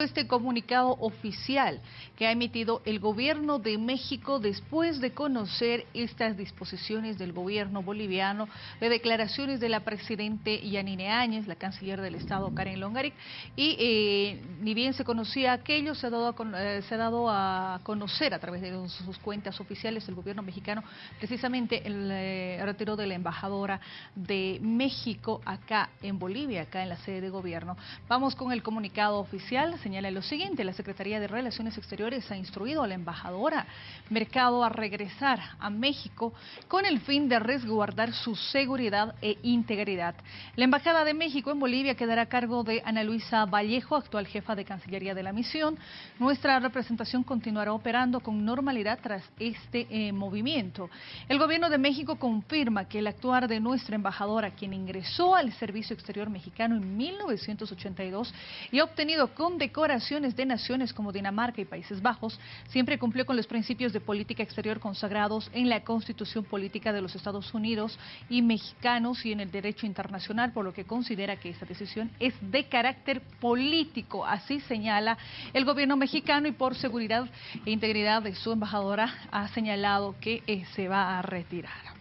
Este comunicado oficial que ha emitido el gobierno de México después de conocer estas disposiciones del gobierno boliviano de declaraciones de la presidente Yanine Áñez, la canciller del Estado Karen Longaric, y eh, ni bien se conocía aquello, se ha, dado a, eh, se ha dado a conocer a través de sus cuentas oficiales el gobierno mexicano precisamente el eh, retiro de la embajadora de México acá en Bolivia, acá en la sede de gobierno. Vamos con el comunicado oficial señala lo siguiente, la Secretaría de Relaciones Exteriores ha instruido a la embajadora Mercado a regresar a México con el fin de resguardar su seguridad e integridad. La Embajada de México en Bolivia quedará a cargo de Ana Luisa Vallejo, actual jefa de Cancillería de la misión. Nuestra representación continuará operando con normalidad tras este eh, movimiento. El gobierno de México confirma que el actuar de nuestra embajadora, quien ingresó al Servicio Exterior Mexicano en 1982 y ha obtenido condecoración decoraciones de naciones como Dinamarca y Países Bajos, siempre cumplió con los principios de política exterior consagrados en la Constitución Política de los Estados Unidos y mexicanos y en el derecho internacional, por lo que considera que esta decisión es de carácter político, así señala el gobierno mexicano y por seguridad e integridad de su embajadora ha señalado que eh, se va a retirar.